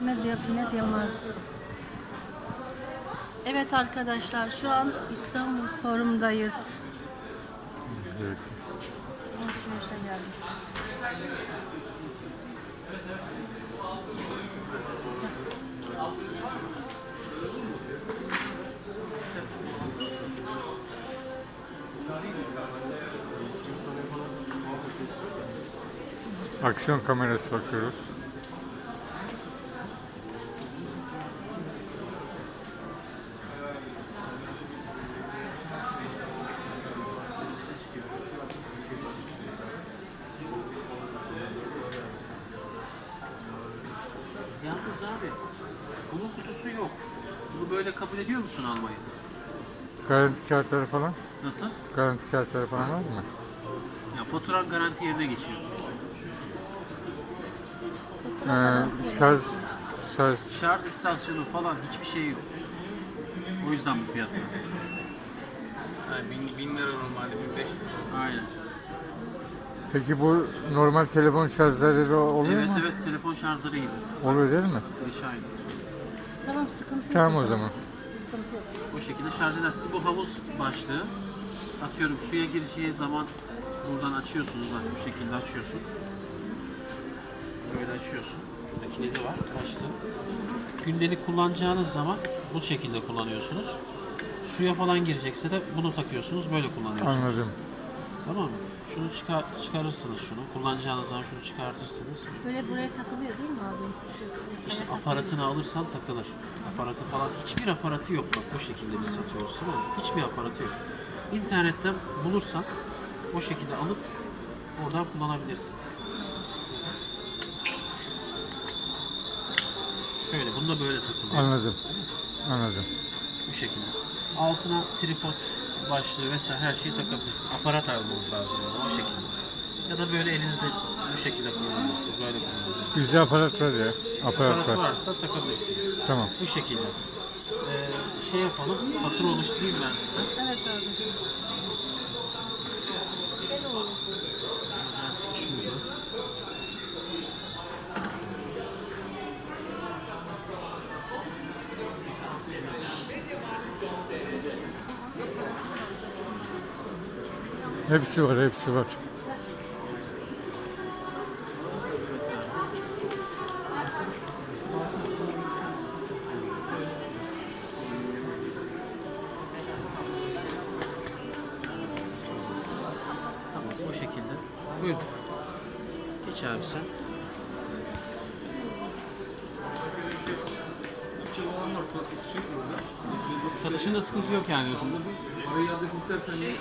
Medya, Mediamarkt. Evet arkadaşlar şu an İstanbul Forum'dayız. Evet. Alışverişe geldik. Aksiyon kamerası bakıyoruz. Yalnız abi bunun kutusu yok. Bunu böyle kabul ediyor musun almayı? Garanti kağıtları falan? Nasıl? Garanti kağıtları falan var mı? Ya faturan garanti yerine geçiyor. Ee, şarj, şarj Şarj istasyonu falan hiçbir şey yok. O yüzden bu fiyatta. Yani bin, bin lira normalde 1500 Aynen. Peki bu normal telefon şarjları oluyor Evet mu? evet telefon şarjları gibi. Oluyor değil mi? Klişe aynı. Tamam sıkıntı yok. Tamam o zaman. Sıkıntı yok. O şekilde şarj edersiniz. Bu havuz başlığı. Atıyorum suya gireceği zaman buradan açıyorsunuz. Bak bu şekilde açıyorsun. Böyle açıyorsun. Şurada kilidi var başlığı. Gündelik kullanacağınız zaman bu şekilde kullanıyorsunuz. Suya falan girecekse de bunu takıyorsunuz. Böyle kullanıyorsunuz. Anladım. Tamam mı? Şunu çıkar, çıkarırsınız şunu. Kullanacağınız zaman şunu çıkartırsınız. Böyle buraya takılıyor değil mi abi? Şu- İşte aparatını alırsan takılır. Aparatı falan hiçbir aparatı yok bak bu şekilde biz satıyoruz tamam mı? Hiçbir aparatı yok. İnternetten bulursan o şekilde alıp oradan kullanabilirsin. Şöyle bunu da böyle takılıyor. Anladım. Anladım. Bu şekilde. Altına tripod başlığı vesaire her şeyi takabilirsin. Aparat almanız lazım yani o şekilde. Ya da böyle elinizi bu şekilde kullanabilirsiniz. Böyle kullanabilirsiniz. Bizde aparat var ya. Aparat Aparat var. varsa takabilirsiniz. Tamam. Bu şekilde. Ee, şey yapalım, fatura oluşturayım ben size. Evet abi. Hepsi var, hepsi var. Tamam, bu şekilde. Buyurun. Geç abi sen. Satışında sıkıntı yok yani diyorsun? Parayı adres istersen Şey,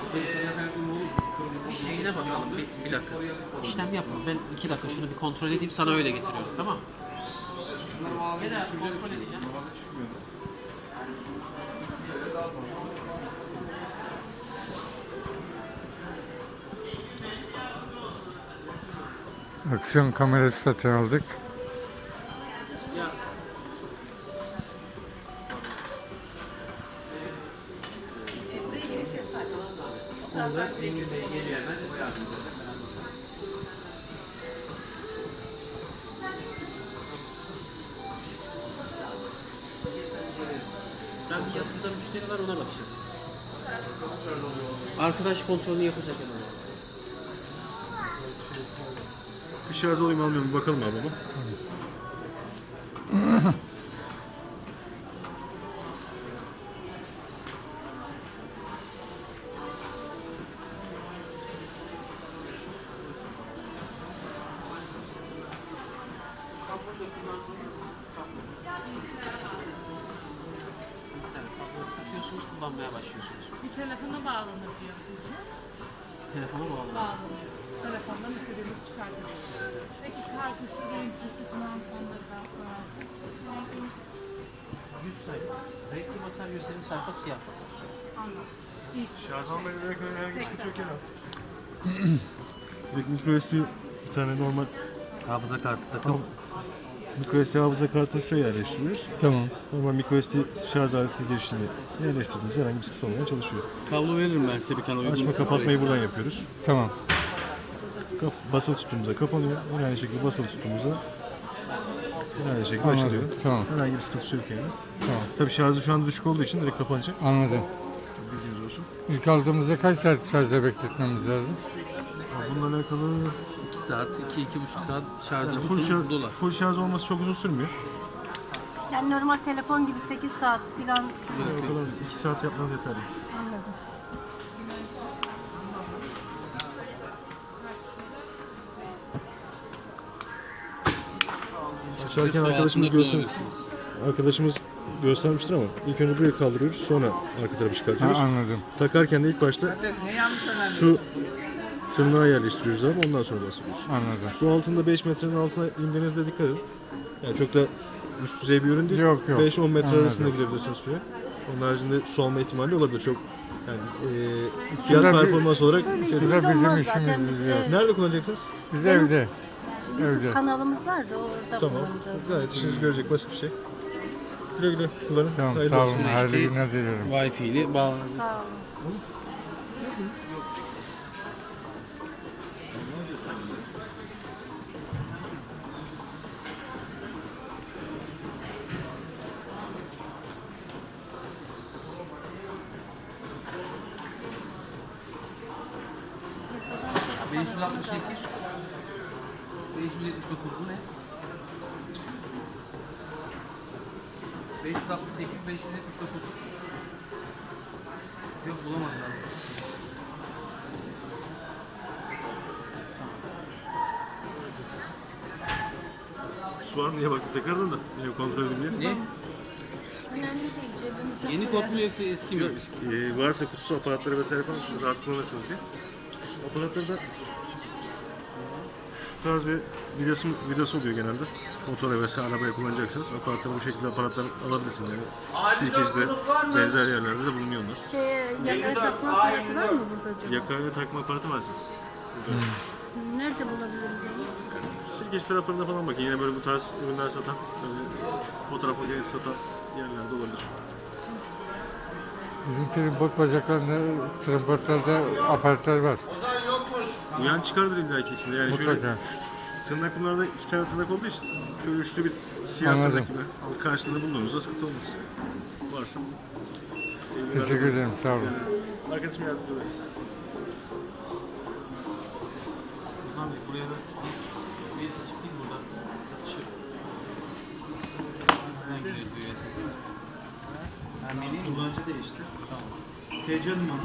Bir şeyine bakalım, bir, bir dakika. İşlem yapma, ben iki dakika şunu bir kontrol edeyim, sana öyle getiriyorum, tamam mı? Bir daha kontrol edeceğim. Aksiyon kamerası satın aldık. Onda Engin Bey geliyor hemen o yardımcı eder. ben bir yazıda müşteri var ona bakacağım. Arkadaş kontrolünü yapacak hemen. Bir şarj alayım almıyorum bir bakalım abi baba. Mesela kablo takıyorsunuz, kullanmaya başlıyorsunuz. Bir telefona bağlanır diyor. Telefona bağlı. Bağlanıyor. Telefondan istediğimiz çıkartıyoruz. Peki kartuşu renklisi falan sonunda falan. 100 sayfa. Renkli basar 120 sayfa siyah basar. Anladım. İyi. Şarj almaya gerek yok herhangi bir sıkıntı yok yani. Peki. Direkt micro SD bir tane normal Hafıza kartı takıp micro SD hafıza kartını şuraya yerleştiriyoruz. Tamam. Normal micro SD şarj aleti girişini yerleştirdiğimizde herhangi bir sıkıntı olmaya çalışıyor. Kablo veririm ben size bir tane uygun. Açma kapatmayı buradan yapıyoruz. Tamam. Kap basılı tuttuğumuzda kapanıyor. Yine aynı şekilde basılı tuttuğumuzda Yine aynı şekilde Anladım. açılıyor. Tamam. Herhangi bir sıkıntısı yok yani. Tamam. Tabii şarjı şu anda düşük olduğu için direkt kapanacak. Anladım. Bilginiz olsun. İlk aldığımızda kaç saat şarjda bekletmemiz lazım? Bununla alakalı 2 saat, 2-2,5 saat şarjda yani full, full şarj, dolar. full şarj olması çok uzun sürmüyor. Yani normal telefon gibi 8 saat falan Yani o kadar 2 saat yapmanız yeterli. anladım. Açarken arkadaşımız göster arkadaşımız göstermiştir ama ilk önce buraya kaldırıyoruz sonra arka tarafı Ha, çıkartıyoruz. anladım. Takarken de ilk başta şu tırnağı yerleştiriyoruz abi ondan sonra basıyoruz. Anladım. Su altında 5 metrenin altına indiğinizde dikkat edin. Yani çok da üst düzey bir ürün değil. Yok, yok. 5-10 metre Anladım. arasında girebilirsiniz suya. Onun haricinde su alma ihtimali olabilir çok. Yani e, fiyat Suda bir- performans olarak şey- Suda bizim olmaz işimiz zaten. Biz, yok. evet, Nerede kullanacaksınız? Biz Benim- evde. YouTube Evde. kanalımız var da orada Tamam. kullanacağız. Gayet işinizi görecek basit bir şey. Güle güle kullanın. Tamam Hayırlı sağ olsun. olun. Hayırlı günler diliyorum. Wi-Fi ile. Sağ olun. Beş yüz altmış sekiz. 579 bu ne? 568 579. Yok bulamadım ben. Su var mı diye baktım tekrardan da yine kontrol edeyim diye. Ne? Önemli değil cebimize Yeni kod mu yoksa eski mi? Ee, varsa kutusu aparatları vesaire falan rahat kullanırsınız diye. Aparatları da şu tarz bir vidası, vidası oluyor genelde. Motora vesaire arabaya kullanacaksınız. Aparatları bu şekilde aparatlar alabilirsiniz yani. Sirkeci'de benzer yerlerde de bulunuyor onlar. Şeye yakaya takma aparatı var mı burada acaba? Yakaya takma aparatı var sizin. Nerede bulabiliriz onu? Sirkeci taraflarında falan bakın. Yine böyle bu tarz ürünler satan, fotoğraf makinesi satan yerlerde olabilir. Bizim trimpot bacaklarında, trimpotlarda aparatlar var. Uyan çıkardır illa ki içinde. Yani şöyle Mutlaka. tırnaklarda iki tane tırnak olduğu için şöyle üçlü bir siyah Anladım. tırnak gibi alıp karşılığında bulduğunuzda sıkıntı olmaz. Varsa. Teşekkür ederim. Sağ olun. Arkadaşım yardımcı. Ozan Bey buraya da bir çıkayım buradan. Şu. Nereden giriyor bu USB? Kullanıcı değişti. Tamam. Heyecanım onu.